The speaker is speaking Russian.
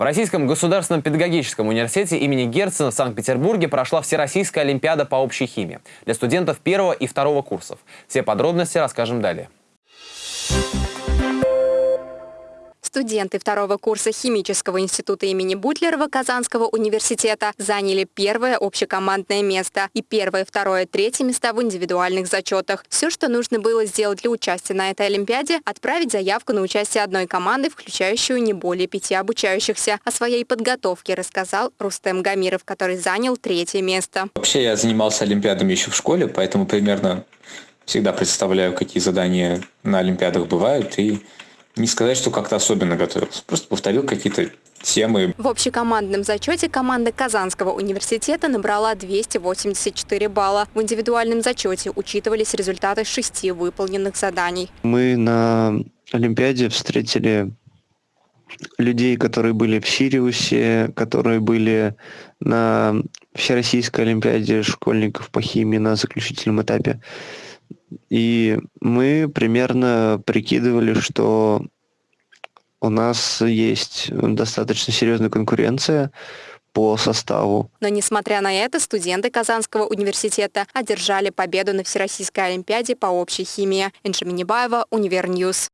В Российском государственном педагогическом университете имени Герцена в Санкт-Петербурге прошла Всероссийская олимпиада по общей химии для студентов первого и второго курсов. Все подробности расскажем далее. Студенты второго курса химического института имени Бутлерова Казанского университета заняли первое общекомандное место и первое, второе, третье места в индивидуальных зачетах. Все, что нужно было сделать для участия на этой Олимпиаде, отправить заявку на участие одной команды, включающую не более пяти обучающихся. О своей подготовке рассказал Рустем Гамиров, который занял третье место. Вообще я занимался олимпиадами еще в школе, поэтому примерно всегда представляю, какие задания на олимпиадах бывают и не сказать, что как-то особенно готовился. Просто повторил какие-то темы. В общекомандном зачете команда Казанского университета набрала 284 балла. В индивидуальном зачете учитывались результаты шести выполненных заданий. Мы на Олимпиаде встретили людей, которые были в Сириусе, которые были на Всероссийской Олимпиаде школьников по химии на заключительном этапе. И мы примерно прикидывали, что у нас есть достаточно серьезная конкуренция по составу. Но несмотря на это, студенты Казанского университета одержали победу на Всероссийской Олимпиаде по общей химии. Энджи Минибаева, Univer News.